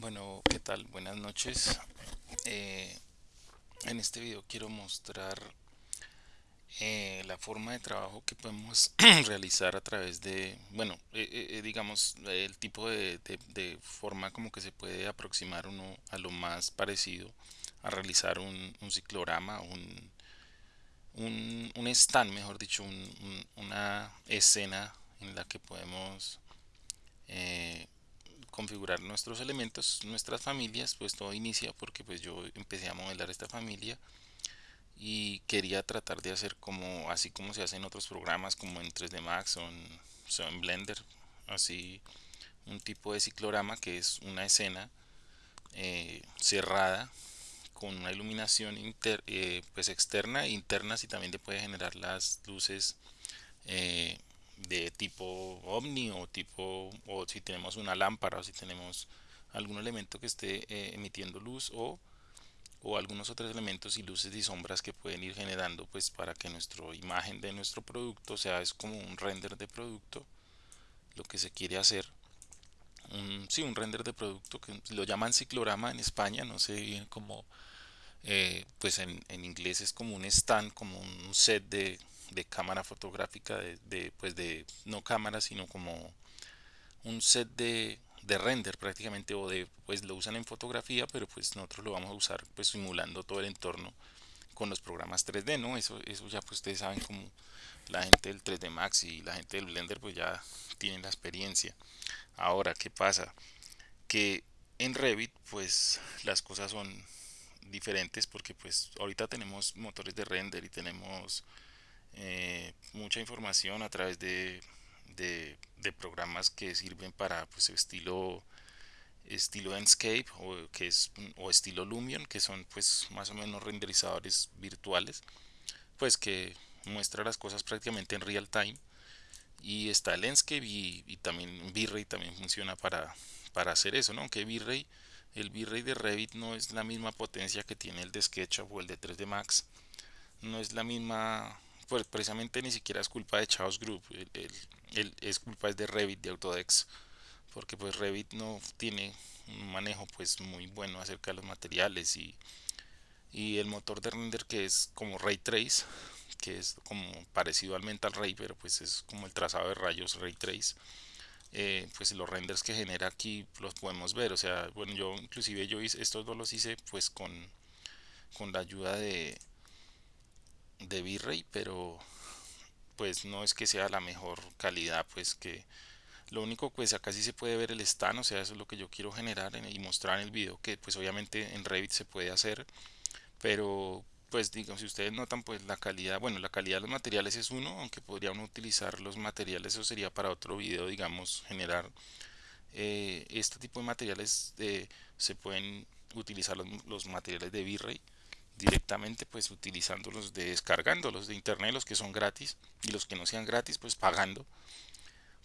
Bueno, ¿qué tal? Buenas noches. Eh, en este video quiero mostrar eh, la forma de trabajo que podemos realizar a través de, bueno, eh, digamos, el tipo de, forma como que se puede aproximar uno a lo más parecido a realizar un, un ciclorama, un, un, stand, mejor dicho, un- un- una escena en la que podemos configurar nuestros elementos, nuestras familias, pues todo inicia porque pues yo empecé a modelar esta familia y quería tratar de hacer como así como se hace en otros programas como en 3D Max o en, Blender, así un tipo de ciclorama que es una escena eh, cerrada con una iluminación inter- eh, pues externa e interna si también le puede generar las luces eh, de tipo ovni o tipo o si tenemos una lámpara o si tenemos algún elemento que esté eh, emitiendo luz o, o algunos otros elementos y luces y sombras que pueden ir generando pues para que nuestra imagen de nuestro producto sea es como un render de producto lo que se quiere hacer. Un, sí un render de producto que lo llaman ciclorama en España no sé bien cómo eh, pues en, en inglés es como un stand como un set de, de cámara fotográfica de, pues de no cámara sino como un set de, de render prácticamente o de pues lo usan en fotografía pero pues nosotros lo vamos a usar pues simulando todo el entorno con los programas 3D no eso eso ya pues ustedes saben como la gente del 3D Max y la gente del Blender pues ya tienen la experiencia. Ahora qué pasa que en Revit pues las cosas son diferentes porque pues ahorita tenemos motores de render y tenemos eh, mucha información a través de, de, programas que sirven para pues estilo estilo Enscape o que es o estilo Lumion que son pues más o menos renderizadores virtuales pues que muestra las cosas prácticamente en real time y está el Enscape y, y también V-Ray también funciona para, para hacer eso, ¿no? Aunque V-Ray, el V-Ray de Revit no es la misma potencia que tiene el de SketchUp o el de 3D Max, no es la misma, pues precisamente ni siquiera es culpa de Chaos Group, el, el, es culpa de Revit, de Autodex, porque pues Revit no tiene un manejo pues muy bueno acerca de los materiales y, y el motor de render que es como Ray Trace, que es como parecido al Mental Ray, pero pues es como el trazado de rayos Ray Trace. eh, pues los renders que genera aquí los podemos ver, o sea, bueno, yo inclusive yo hice, estos dos los hice pues con, con la ayuda de, de V-Ray, pero pues no es que sea la mejor calidad, pues que lo único pues acá sí se puede ver el stand, o sea, eso es lo que yo quiero generar en- y mostrar en el video, que pues obviamente en Revit se puede hacer, pero pues digamos si ustedes notan pues la calidad bueno la calidad de los materiales es uno aunque podría uno utilizar los materiales eso sería para otro video digamos generar eh, este tipo de materiales eh, se pueden utilizar los, los materiales de V-Ray directamente pues utilizándolos de descargándolos de internet los que son gratis y los que no sean gratis pues pagando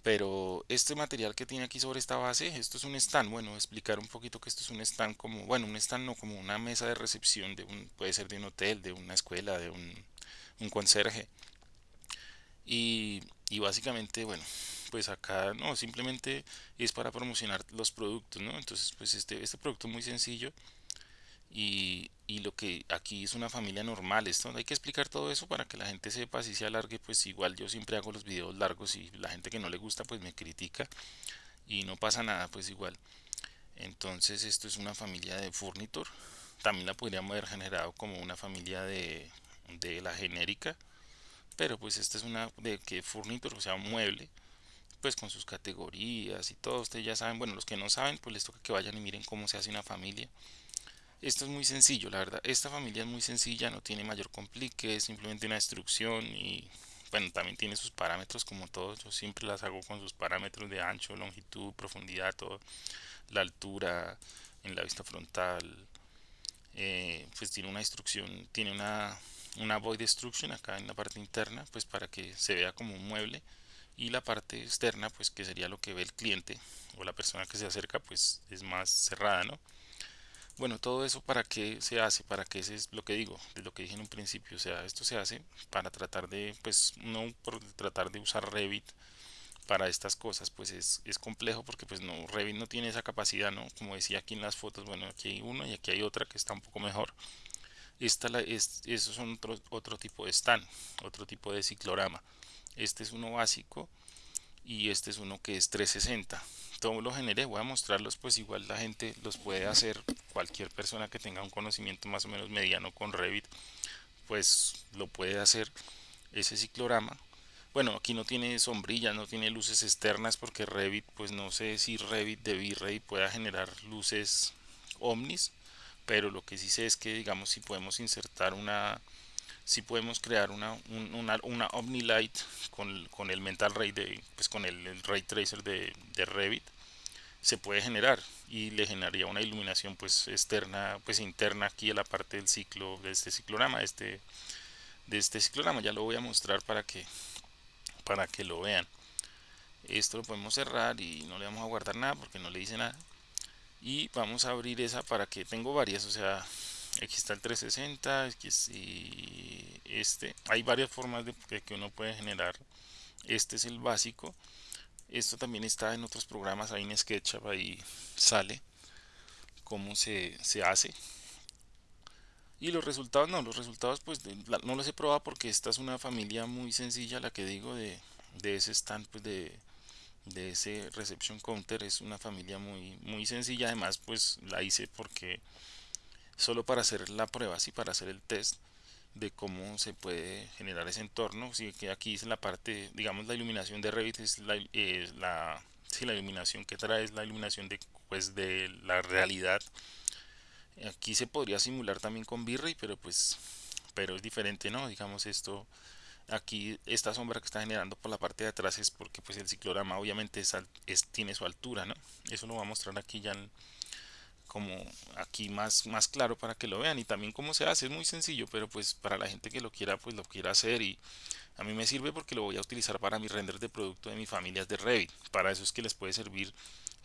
pero este material que tiene aquí sobre esta base, esto es un stand. Bueno, explicar un poquito que esto es un stand como, bueno, un stand no, como una mesa de recepción de un, puede ser de un hotel, de una escuela, de un, un conserje. Y, y básicamente, bueno, pues acá no, simplemente es para promocionar los productos, ¿no? Entonces, pues este, este producto es muy sencillo y, y lo que aquí es una familia normal, esto hay que explicar todo eso para que la gente sepa si se alargue, pues igual yo siempre hago los videos largos y la gente que no le gusta pues me critica y no pasa nada, pues igual. Entonces esto es una familia de Furniture. También la podríamos haber generado como una familia de, de la genérica. Pero pues esta es una de que Furniture, o sea, mueble, pues con sus categorías y todo. Ustedes ya saben, bueno, los que no saben, pues les toca que vayan y miren cómo se hace una familia. Esto es muy sencillo, la verdad. Esta familia es muy sencilla, no tiene mayor complique, es simplemente una instrucción y bueno, también tiene sus parámetros como todos. Yo siempre las hago con sus parámetros de ancho, longitud, profundidad, todo la altura en la vista frontal, eh, pues tiene una instrucción, tiene una, una void destruction acá en la parte interna, pues para que se vea como un mueble y la parte externa, pues que sería lo que ve el cliente o la persona que se acerca, pues es más cerrada, ¿no? Bueno, todo eso para qué se hace, para qué es lo que digo, de lo que dije en un principio, o sea, esto se hace para tratar de, pues no por tratar de usar Revit para estas cosas pues es, es, complejo porque pues no Revit no tiene esa capacidad no como decía aquí en las fotos bueno aquí hay uno y aquí hay otra que está un poco mejor. Esta la, es, esos son otro, otro tipo de stand otro tipo de ciclorama. Este es uno básico y este es uno que es 360 todo lo generé voy a mostrarlos pues igual la gente los puede hacer cualquier persona que tenga un conocimiento más o menos mediano con Revit pues lo puede hacer ese ciclorama. Bueno aquí no tiene sombrillas no tiene luces externas porque Revit pues no sé si Revit de V-Ray pueda generar luces omnis pero lo que sí sé es que digamos si podemos insertar una si podemos crear una, una, una OmniLight con, con, el Mental Ray de, pues con el, Ray Tracer de, de, Revit se puede generar y le generaría una iluminación pues externa pues interna aquí a la parte del ciclo de este ciclorama de este de este ciclorama. Ya lo voy a mostrar para que para que lo vean. Esto lo podemos cerrar y no le vamos a guardar nada porque no le dice nada. Y vamos a abrir esa para que tengo varias o sea aquí está el 360 y este hay varias formas de que uno puede generar. Este es el básico. Esto también está en otros programas ahí en SketchUp ahí sale cómo se, se hace. Y los resultados no los resultados pues no los he probado porque esta es una familia muy sencilla la que digo de, de ese stand pues de de ese reception counter. Es una familia muy muy sencilla. Además pues la hice porque solo para hacer la prueba así para hacer el test de cómo se puede generar ese entorno. Si que aquí es la parte digamos la iluminación de Revit es la, la, la iluminación que trae es la iluminación de pues de la realidad. Aquí se podría simular también con V-Ray pero pues pero es diferente no digamos esto aquí esta sombra que está generando por la parte de atrás es porque pues el ciclorama obviamente es, tiene su altura no eso lo voy a mostrar aquí ya como aquí más más claro para que lo vean. Y también cómo se hace es muy sencillo pero pues para la gente que lo quiera pues lo quiera hacer. Y a mí me sirve porque lo voy a utilizar para mis renders de producto de mis familias de Revit. Para eso es que les puede servir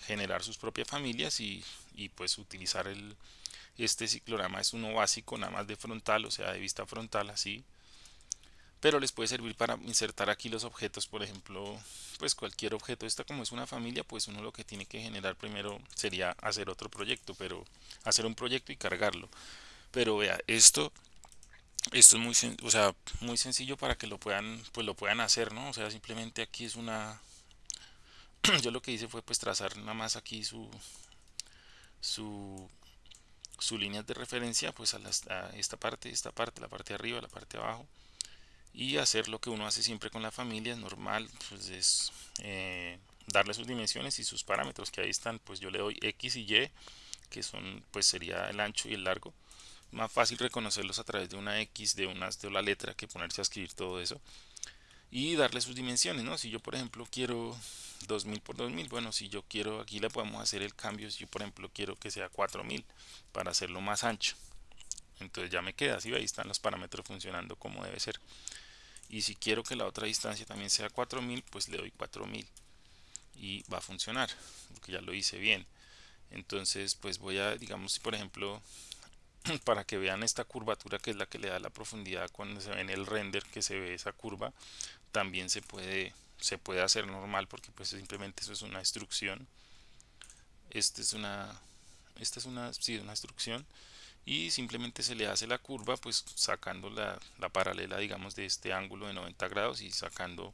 generar sus propias familias y, y pues utilizar el este ciclorama es uno básico nada más de frontal o sea de vista frontal así pero les puede servir para insertar aquí los objetos por ejemplo pues cualquier objeto. Esta como es una familia pues uno lo que tiene que generar primero sería hacer otro proyecto pero hacer un proyecto y cargarlo. Pero vea esto esto es muy o sea muy sencillo para que lo puedan pues lo puedan hacer no o sea simplemente aquí es una yo lo que hice fue pues trazar nada más aquí su su su línea de referencia pues a, a esta parte esta parte la parte de arriba la parte de abajo y hacer lo que uno hace siempre con la familia es normal pues es eh, darle sus dimensiones y sus parámetros que ahí están pues yo le doy x y y que son pues sería el ancho y el largo. Más fácil reconocerlos a través de una x de una de la letra que ponerse a escribir todo eso y darle sus dimensiones no si yo por ejemplo quiero 2000 por 2000 bueno si yo quiero aquí le podemos hacer el cambio si yo por ejemplo quiero que sea 4000 para hacerlo más ancho entonces ya me queda así ahí están los parámetros funcionando como debe ser y si quiero que la otra distancia también sea 4000 pues le doy 4000 y va a funcionar porque ya lo hice bien. Entonces pues voy a digamos por ejemplo para que vean esta curvatura que es la que le da la profundidad cuando se ve en el render que se ve esa curva también se puede se puede hacer normal porque pues simplemente eso es una instrucción. Esta es una esta es una, sí, una instrucción y simplemente se le hace la curva pues sacando la, la paralela digamos de este ángulo de 90 grados y sacando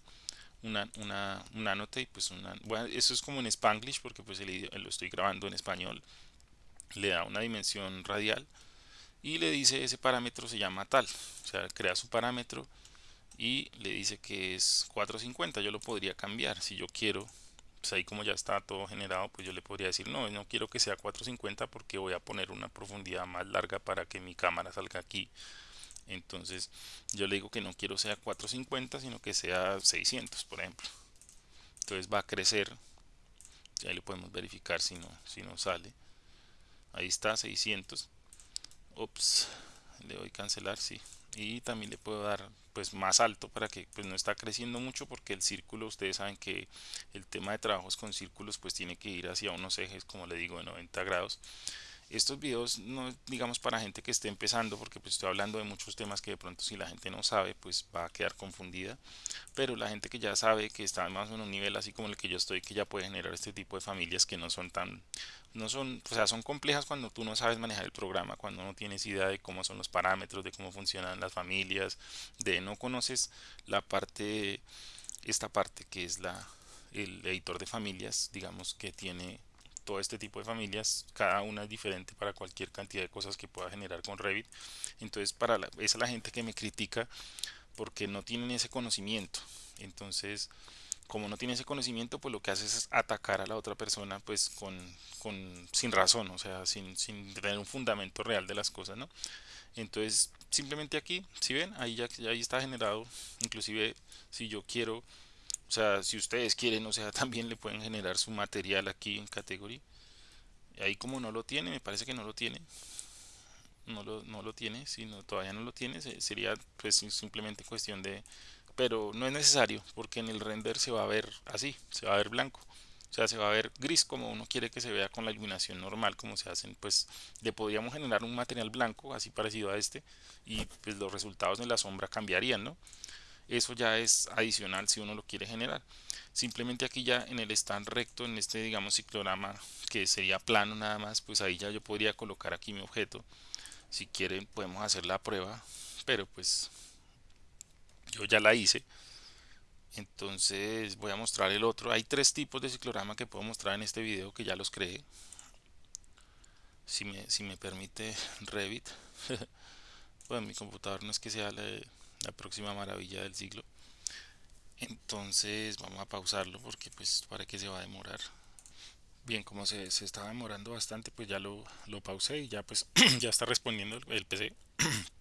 una, una, un y pues una, bueno, eso es como en Spanglish porque pues lo estoy grabando en español le da una dimensión radial y le dice ese parámetro se llama tal o sea crea su parámetro y le dice que es 450 yo lo podría cambiar si yo quiero pues ahí como ya está todo generado pues yo le podría decir no no quiero que sea 450 porque voy a poner una profundidad más larga para que mi cámara salga aquí entonces yo le digo que no quiero sea 450 sino que sea 600 por ejemplo. Entonces va a crecer. Ya le podemos verificar si no si no sale. Ahí está 600 ops le doy cancelar sí. Y también le puedo dar pues más alto para que pues no está creciendo mucho porque el círculo ustedes saben que el tema de trabajos con círculos pues tiene que ir hacia unos ejes como le digo de 90 grados Estos videos no digamos para gente que esté empezando porque pues estoy hablando de muchos temas que de pronto si la gente no sabe pues va a quedar confundida. Pero la gente que ya sabe que está más en un nivel así como el que yo estoy que ya puede generar este tipo de familias que no son tan no son o sea son complejas cuando tú no sabes manejar el programa cuando no tienes idea de cómo son los parámetros de cómo funcionan las familias de no conoces la parte esta parte que es la el editor de familias digamos que tiene todo este tipo de familias, cada una es diferente para cualquier cantidad de cosas que pueda generar con Revit. Entonces, para la, esa es la gente que me critica porque no tienen ese conocimiento. Entonces, como no tiene ese conocimiento, pues lo que hace es atacar a la otra persona pues con, con sin razón, o sea, sin, sin tener un fundamento real de las cosas, ¿no? Entonces, simplemente aquí, si ven, ahí ya ahí está generado, inclusive si yo quiero o sea, si ustedes quieren, o sea, también le pueden generar su material aquí en categoría. Ahí como no lo tiene, me parece que no lo tiene. No lo, no lo tiene, si no, todavía no lo tiene, sería pues simplemente cuestión de... Pero no es necesario, porque en el render se va a ver así, se va a ver blanco. O sea, se va a ver gris como uno quiere que se vea con la iluminación normal, como se hacen, pues le podríamos generar un material blanco, así parecido a este, y pues los resultados en la sombra cambiarían, ¿no? Eso ya es adicional si uno lo quiere generar. Simplemente aquí ya en el stand recto en este digamos ciclograma que sería plano nada más pues ahí ya yo podría colocar aquí mi objeto. Si quieren podemos hacer la prueba pero pues yo ya la hice. Entonces voy a mostrar el otro. Hay tres tipos de ciclograma que puedo mostrar en este video que ya los creé. Si me, si me permite Revit. Pues mi computador no es que sea la, la próxima maravilla del siglo. Entonces vamos a pausarlo porque pues para que se va a demorar. Bien, como se, se estaba demorando bastante, pues ya lo, lo pausé y ya pues ya está respondiendo el, PC.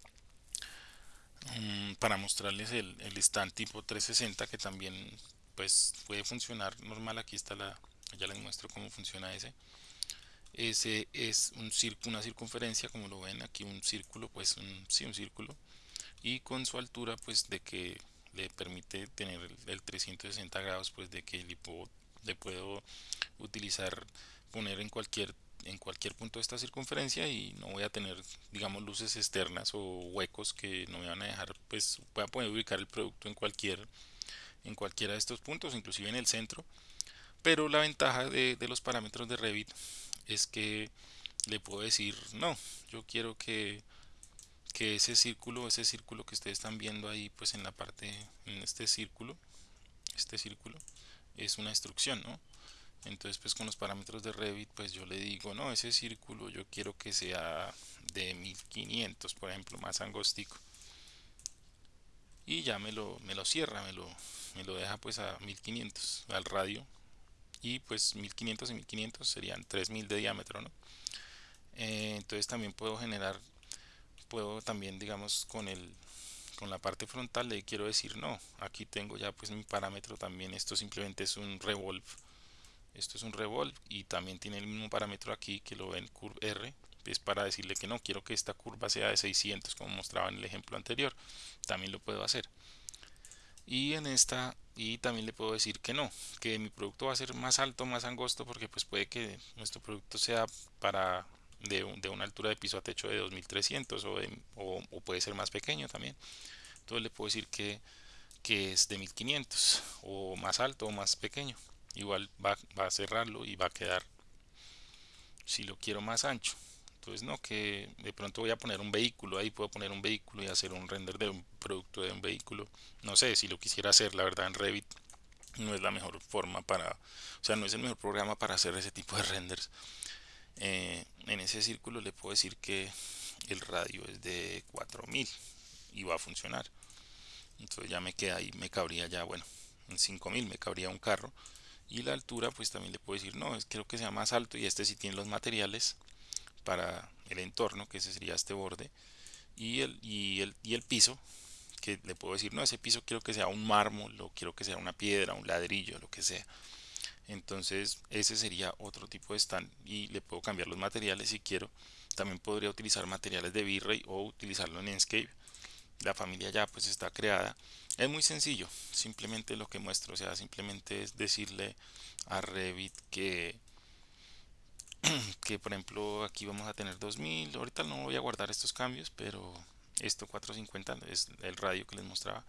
Mm, para mostrarles el, el stand tipo 360 que también pues puede funcionar normal. Aquí está la, ya les muestro cómo funciona ese. Ese es un círculo, una circunferencia, como lo ven aquí, un círculo, pues sí, un círculo y con su altura pues de que le permite tener el, 360 grados pues de que le puedo, le puedo utilizar poner en cualquier en cualquier punto de esta circunferencia y no voy a tener digamos luces externas o huecos que no me van a dejar pues voy a poder ubicar el producto en cualquier en cualquiera de estos puntos inclusive en el centro. Pero la ventaja de, de los parámetros de Revit es que le puedo decir no yo quiero que que ese círculo, ese círculo que ustedes están viendo ahí, pues en la parte, en este círculo, este círculo, es una instrucción, ¿no? Entonces, pues con los parámetros de Revit, pues yo le digo, no, ese círculo yo quiero que sea de 1500, por ejemplo, más angostico. Y ya me lo, me lo cierra, me lo, me lo deja pues a 1500 al radio. Y pues 1500 y 1500 serían 3000 de diámetro, ¿no? Eh, entonces también puedo generar puedo también digamos con el con la parte frontal le quiero decir no aquí tengo ya pues mi parámetro también esto simplemente es un revolve esto es un revolve y también tiene el mismo parámetro aquí que lo ven curve R es para decirle que no quiero que esta curva sea de 600 como mostraba en el ejemplo anterior también lo puedo hacer. Y en esta y también le puedo decir que no que mi producto va a ser más alto más angosto porque pues puede que nuestro producto sea para de, de, una altura de piso a techo de 2300 o, o, o, puede ser más pequeño también. Entonces le puedo decir que, que es de 1500 o más alto o más pequeño. Igual va, va, a cerrarlo y va a quedar si lo quiero más ancho. Entonces no que de pronto voy a poner un vehículo ahí puedo poner un vehículo y hacer un render de un producto de un vehículo. No sé si lo quisiera hacer la verdad en Revit no es la mejor forma para o sea no es el mejor programa para hacer ese tipo de renders eh, en ese círculo le puedo decir que el radio es de 4000 y va a funcionar. Entonces ya me queda ahí me cabría ya bueno en 5000 me cabría un carro. Y la altura pues también le puedo decir no es quiero que sea más alto y este sí tiene los materiales para el entorno que ese sería este borde. Y el, y el, y el piso que le puedo decir no ese piso quiero que sea un mármol o quiero que sea una piedra un ladrillo lo que sea entonces ese sería otro tipo de stand y le puedo cambiar los materiales si quiero. También podría utilizar materiales de V-Ray o utilizarlo en Enscape. La familia ya pues está creada. Es muy sencillo simplemente lo que muestro o sea simplemente es decirle a Revit que que por ejemplo aquí vamos a tener 2000 ahorita no voy a guardar estos cambios pero esto 450 es el radio que les mostraba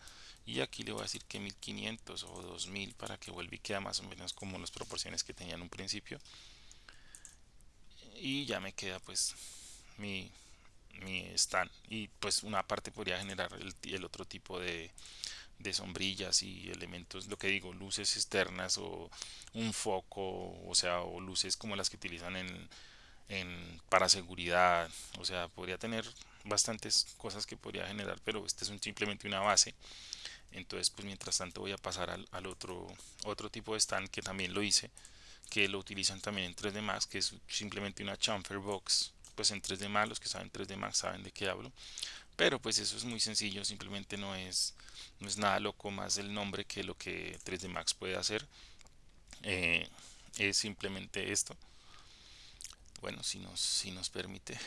y aquí le voy a decir que 1500 o 2000 para que vuelva y queda más o menos como las proporciones que tenía en un principio. Y ya me queda pues mi, mi stand. Y pues una parte podría generar el, otro tipo de, de sombrillas y elementos, lo que digo, luces externas o un foco, o sea, o luces como las que utilizan en, en para seguridad, o sea, podría tener bastantes cosas que podría generar, pero este es simplemente una base. Entonces, pues mientras tanto voy a pasar al, otro otro tipo de stand que también lo hice, que lo utilizan también en 3D Max, que es simplemente una chamfer box, pues en 3D Max, los que saben 3D Max saben de qué hablo. Pero pues eso es muy sencillo, simplemente no es no es nada loco más el nombre que lo que 3D Max puede hacer. Eh, es simplemente esto. Bueno, si nos, si nos permite.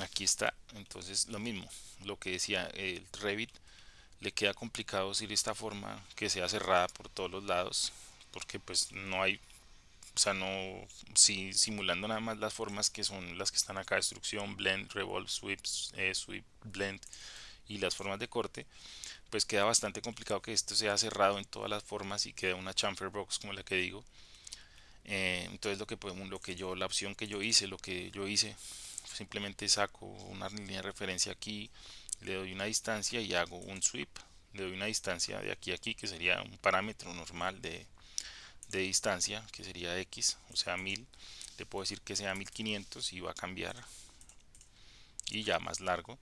Aquí está. Entonces lo mismo. Lo que decía el Revit. Le queda complicado decir esta forma que sea cerrada por todos los lados. Porque pues no hay o sea, no si, simulando nada más las formas que son las que están acá, destrucción, blend, revolve, sweep, eh, sweep, blend, y las formas de corte, pues queda bastante complicado que esto sea cerrado en todas las formas y queda una chamfer box como la que digo. Eh, entonces lo que podemos, lo que yo, la opción que yo hice, lo que yo hice, simplemente saco una línea de referencia aquí, le doy una distancia y hago un sweep, le doy una distancia de aquí a aquí que sería un parámetro normal de, de distancia que sería x, o sea 1000, le puedo decir que sea 1500 y va a cambiar. Y ya más largo.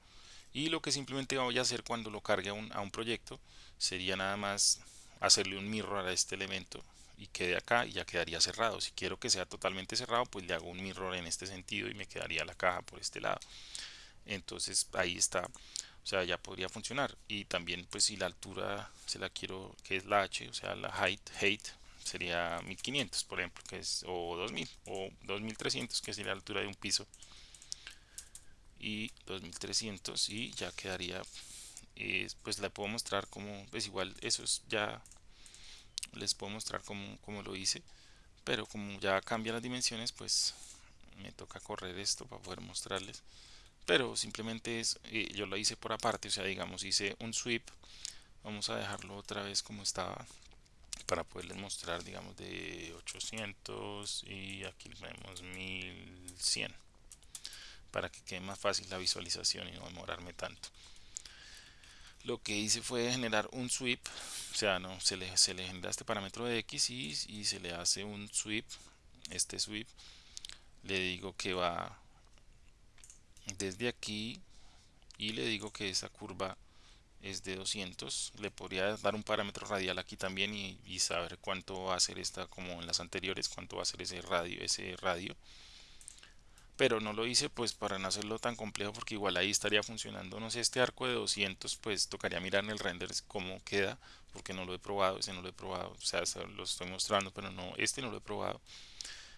Y lo que simplemente voy a hacer cuando lo cargue a un, a un proyecto sería nada más hacerle un mirror a este elemento y quede acá y ya quedaría cerrado. Si quiero que sea totalmente cerrado pues le hago un mirror en este sentido y me quedaría la caja por este lado. Entonces ahí está. O sea ya podría funcionar. Y también pues si la altura se la quiero que es la h o sea la height height sería 1500 por ejemplo que es o 2000 o 2300 que sería la altura de un piso. Y 2300 y ya quedaría eh, pues la puedo mostrar como pues igual eso es ya les puedo mostrar como lo hice pero como ya cambia las dimensiones pues me toca correr esto para poder mostrarles. Pero simplemente es eh, yo lo hice por aparte o sea digamos hice un sweep. Vamos a dejarlo otra vez como estaba para poderles mostrar digamos de 800 y aquí vemos 1100 para que quede más fácil la visualización y no demorarme tanto lo que hice fue generar un sweep o sea no se le, se le genera este parámetro de x y, se le hace un sweep este sweep. Le digo que va desde aquí y le digo que esa curva es de 200 le podría dar un parámetro radial aquí también y, y, saber cuánto va a ser esta como en las anteriores cuánto va a ser ese radio ese radio pero no lo hice pues para no hacerlo tan complejo porque igual ahí estaría funcionando no sé este arco de 200 pues tocaría mirar en el render cómo queda porque no lo he probado ese no lo he probado o sea lo estoy mostrando pero no este no lo he probado.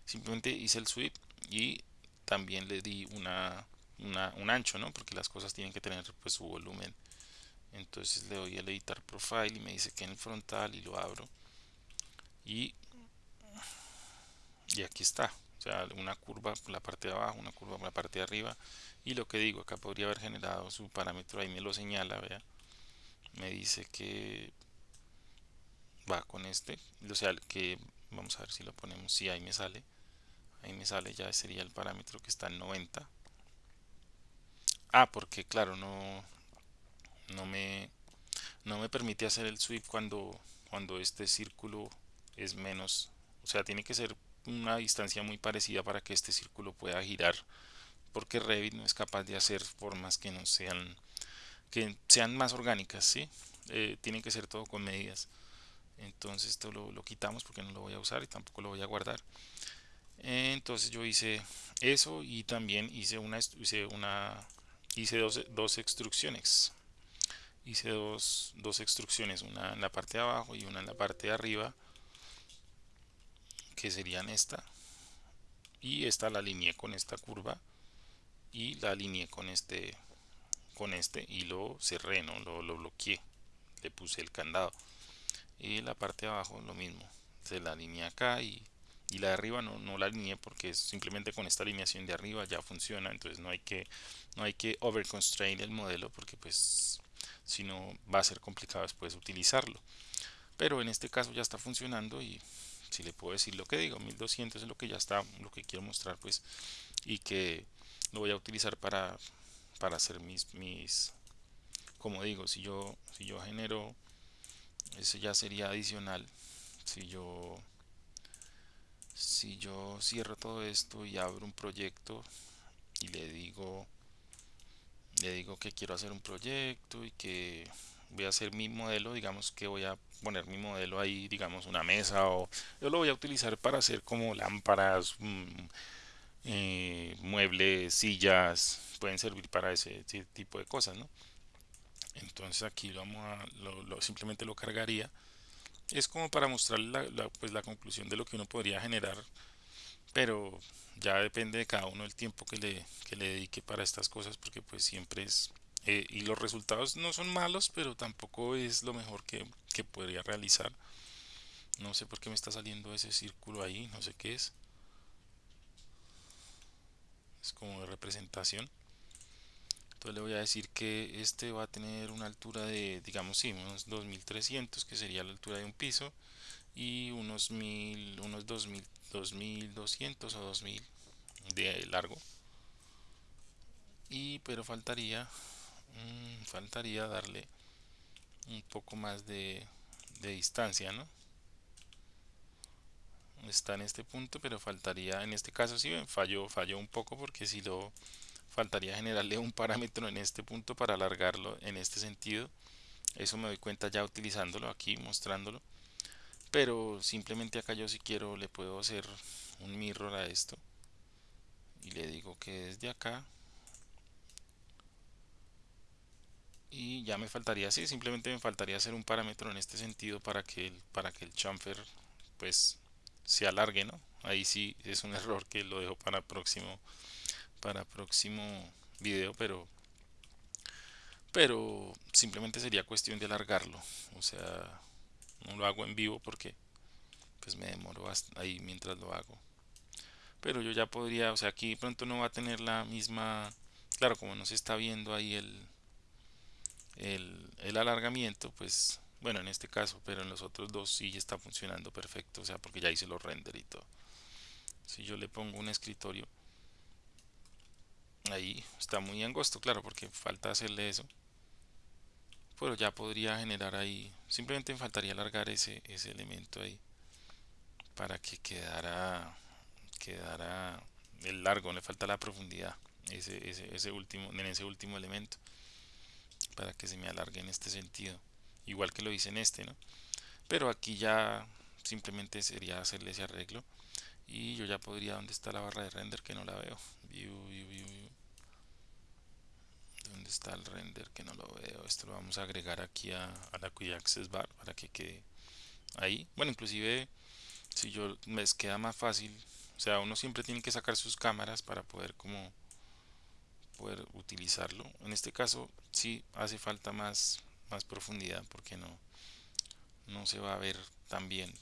Simplemente hice el sweep y también le di una, un ancho no porque las cosas tienen que tener pues su volumen. Entonces le doy a editar profile y me dice que en el frontal y lo abro. Y y aquí está o sea una curva por la parte de abajo una curva por la parte de arriba. Y lo que digo acá podría haber generado su parámetro ahí me lo señala vea. Me dice que va con este o sea que vamos a ver si lo ponemos si sí, ahí me sale. Ahí me sale ya sería el parámetro que está en 90 ah porque claro no no me no me permite hacer el sweep cuando cuando este círculo es menos. O sea tiene que ser una distancia muy parecida para que este círculo pueda girar porque Revit no es capaz de hacer formas que no sean que sean más orgánicas ¿sí? Eh, tienen que ser todo con medidas. Entonces esto lo, lo, quitamos porque no lo voy a usar y tampoco lo voy a guardar. Entonces yo hice eso y también hice una hice una hice dos, dos extrusiones hice dos, dos extrusiones una en la parte de abajo y una en la parte de arriba que serían esta. Y esta la alineé con esta curva y la alineé con este con este y lo cerré no lo, lo bloqueé. Le puse el candado. Y la parte de abajo lo mismo. Se la alineé acá y, y la de arriba no, no la alineé porque simplemente con esta alineación de arriba ya funciona. Entonces no hay que no hay que over constrain el modelo porque pues si no va a ser complicado después utilizarlo. Pero en este caso ya está funcionando y si le puedo decir lo que digo 1200 es lo que ya está lo que quiero mostrar pues y que lo voy a utilizar para para hacer mis mis como digo si yo si yo genero eso ya sería adicional. Si yo si yo cierro todo esto y abro un proyecto y le digo le digo que quiero hacer un proyecto y que voy a hacer mi modelo digamos que voy a poner mi modelo ahí digamos una mesa o yo lo voy a utilizar para hacer como lámparas mm, eh, muebles sillas pueden servir para ese, tipo de cosas no entonces aquí lo vamos a simplemente lo cargaría. Es como para mostrar la, pues la conclusión de lo que uno podría generar pero ya depende de cada uno el tiempo que le, que le dedique para estas cosas porque pues siempre es eh, y los resultados no son malos pero tampoco es lo mejor que, que podría realizar. No sé por qué me está saliendo ese círculo ahí no sé qué es. Es como de representación. Entonces le voy a decir que este va a tener una altura de digamos sí unos 2300 que sería la altura de un piso y unos mil unos 2000 2200 o 2000 de largo. Y pero faltaría mmm, faltaría darle un poco más de, distancia no está en este punto pero faltaría en este caso si ven falló falló un poco porque si lo faltaría generarle un parámetro en este punto para alargarlo en este sentido. Eso me doy cuenta ya utilizándolo aquí mostrándolo. Pero simplemente acá yo si quiero le puedo hacer un mirror a esto. Y le digo que desde acá y ya me faltaría así simplemente me faltaría hacer un parámetro en este sentido para que el, para que el chamfer pues se alargue no ahí sí es un error que lo dejo para próximo para próximo video pero pero simplemente sería cuestión de alargarlo. O sea no lo hago en vivo porque pues me demoro ahí mientras lo hago. Pero yo ya podría o sea aquí pronto no va a tener la misma claro como no se está viendo ahí el el, el alargamiento pues bueno en este caso pero en los otros dos sí está funcionando perfecto o sea porque ya hice los render y todo. Si yo le pongo un escritorio ahí está muy angosto claro porque falta hacerle eso pero ya podría generar ahí simplemente me faltaría alargar ese, ese elemento ahí para que quedara quedara el largo le falta la profundidad ese, ese, ese último en ese último elemento para que se me alargue en este sentido igual que lo hice en este no pero aquí ya simplemente sería hacerle ese arreglo y yo ya podría donde está la barra de render que no la veo view. ¿Dónde está el render que no lo veo? Esto lo vamos a agregar aquí a, a la Quick Access Bar para que quede ahí. Bueno, inclusive si yo me queda más fácil, o sea, uno siempre tiene que sacar sus cámaras para poder como poder utilizarlo. En este caso sí hace falta más más profundidad porque no no se va a ver tan bien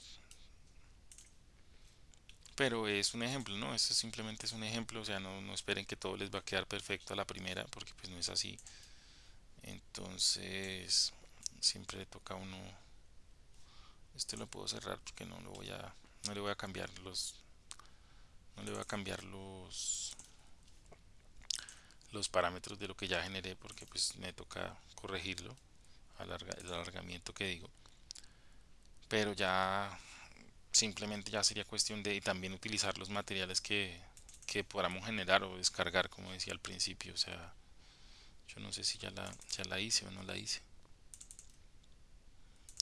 pero es un ejemplo, ¿no? Esto simplemente es un ejemplo, o sea, no, no esperen que todo les va a quedar perfecto a la primera, porque pues no es así. Entonces, siempre toca uno, este lo puedo cerrar porque no lo voy a, no le voy a cambiar los, no le voy a cambiar los, los parámetros de lo que ya generé, porque pues me toca corregirlo, alarga, el alargamiento que digo. Pero ya simplemente ya sería cuestión de también utilizar los materiales que, que podamos generar o descargar como decía al principio. O sea yo no sé si ya la, ya la hice o no la hice.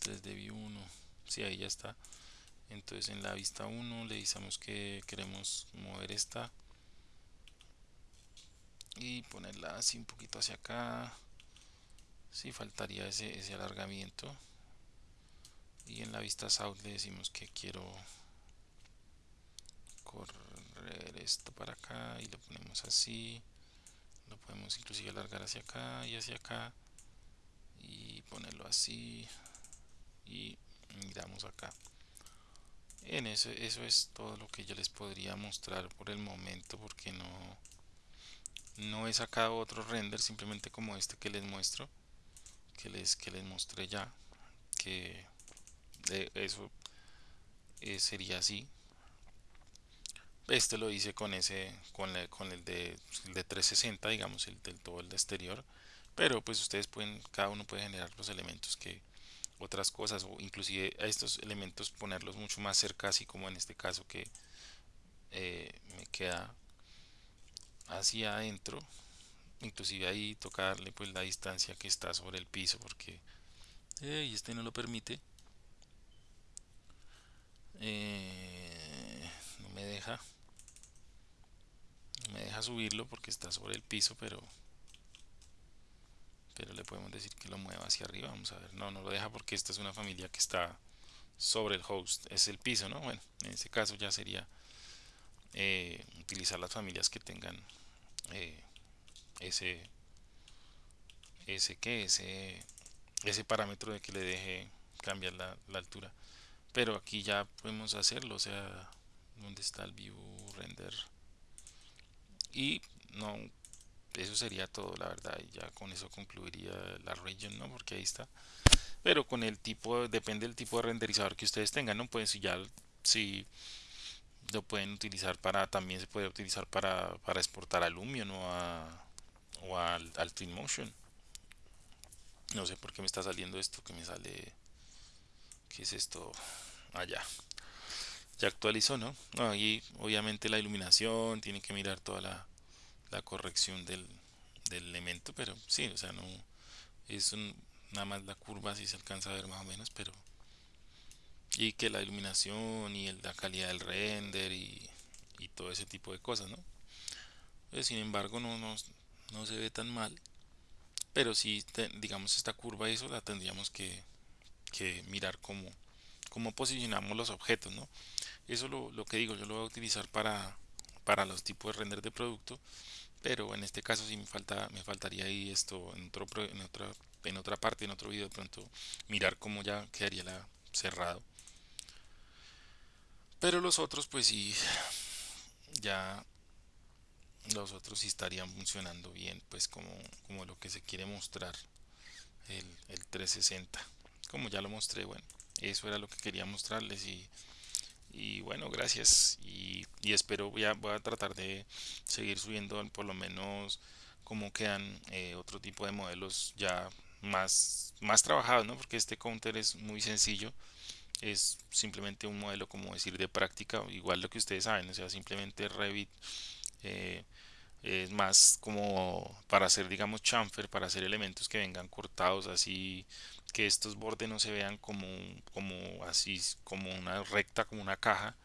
3D View 1 si ahí ya está. Entonces en la vista 1 le decimos que queremos mover esta y ponerla así un poquito hacia acá. Si faltaría ese, ese alargamiento. Y en la vista south le decimos que quiero correr esto para acá y lo ponemos así. Lo podemos inclusive alargar hacia acá y hacia acá y ponerlo así. Y miramos acá. En eso, eso es todo lo que yo les podría mostrar por el momento porque no, no he sacado otro render simplemente como este que les muestro que les, que les mostré ya que de eso eh, sería así. Este lo hice con ese con, con el, de, el de 360 digamos el del todo el de exterior pero pues ustedes pueden cada uno puede generar los elementos que otras cosas o inclusive a estos elementos ponerlos mucho más cerca así como en este caso que eh, me queda hacia adentro inclusive ahí toca darle pues la distancia que está sobre el piso porque este no lo permite. Eh, no me deja. Me deja subirlo porque está sobre el piso pero pero le podemos decir que lo mueva hacia arriba. Vamos a ver. No no lo deja porque esta es una familia que está sobre el host es el piso no bueno en este caso ya sería eh, utilizar las familias que tengan eh, ese ese que ese ese parámetro de que le deje cambiar la, altura. Pero aquí ya podemos hacerlo o sea donde está el view render y no eso sería todo la verdad y ya con eso concluiría la region no porque ahí está. Pero con el tipo depende del tipo de renderizador que ustedes tengan no pues si ya si lo pueden utilizar para también se puede utilizar para, para exportar a Lumion o, a, o al, al Twinmotion no sé por qué me está saliendo esto que me sale ¿qué es esto? allá ah, ya actualizó ¿no? y obviamente la iluminación tiene que mirar toda la, la corrección del, del, elemento pero sí o sea no es nada más la curva si se alcanza a ver más o menos pero y que la iluminación y la calidad del render y, todo ese tipo de cosas ¿no? Pues, sin embargo no, no, no se ve tan mal pero si digamos esta curva eso la tendríamos que, mirar cómo, cómo posicionamos los objetos ¿no? eso lo, lo, que digo yo lo voy a utilizar para, para los tipos de render de producto pero en este caso sí me falta me faltaría ahí esto en otro en otra en otra parte en otro video de pronto mirar cómo ya quedaría la cerrado pero los otros pues sí ya los otros sí estarían funcionando bien pues como, como lo que se quiere mostrar el, el 360 como ya lo mostré bueno eso era lo que quería mostrarles y, y bueno gracias. Y, y, espero ya voy a tratar de seguir subiendo por lo menos como quedan eh, otro tipo de modelos ya más más trabajados no porque este counter es muy sencillo es simplemente un modelo como decir de práctica igual lo que ustedes saben o sea simplemente Revit eh, es más como para hacer digamos chamfer para hacer elementos que vengan cortados así que estos bordes no se vean como como así como una recta como una caja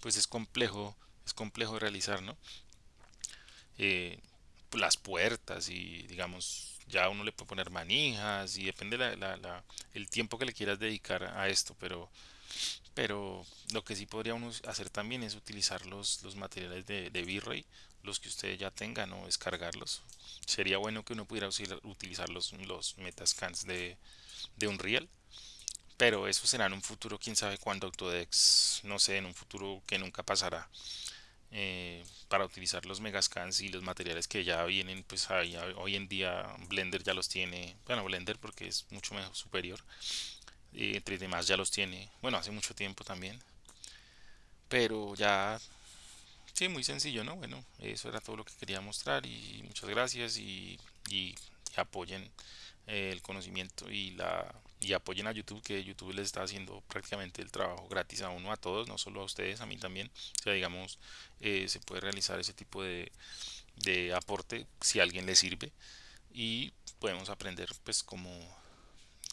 pues es complejo es complejo realizar no eh, las puertas y digamos ya uno le puede poner manijas y depende la, el tiempo que le quieras dedicar a esto pero pero lo que sí podría uno hacer también es utilizar los, los materiales de, de V-Ray los que ustedes ya tengan o descargarlos. Sería bueno que uno pudiera utilizar los, los metascans de, de Unreal pero eso será en un futuro quién sabe cuándo Autodex no sé en un futuro que nunca pasará eh, para utilizar los megascans y los materiales que ya vienen pues hoy en día Blender ya los tiene bueno Blender porque es mucho mejor superior y entre demás ya los tiene bueno hace mucho tiempo también pero ya sí muy sencillo no bueno eso era todo lo que quería mostrar y muchas gracias y, y, apoyen eh, el conocimiento y la y apoyen a YouTube que YouTube les está haciendo prácticamente el trabajo gratis a uno a todos no solo a ustedes a mí también o sea digamos eh, se puede realizar ese tipo de, de aporte si a alguien le sirve y podemos aprender pues como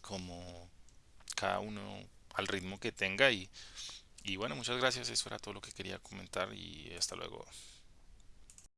como cada uno al ritmo que tenga y, y bueno, muchas gracias, eso era todo lo que quería comentar y hasta luego.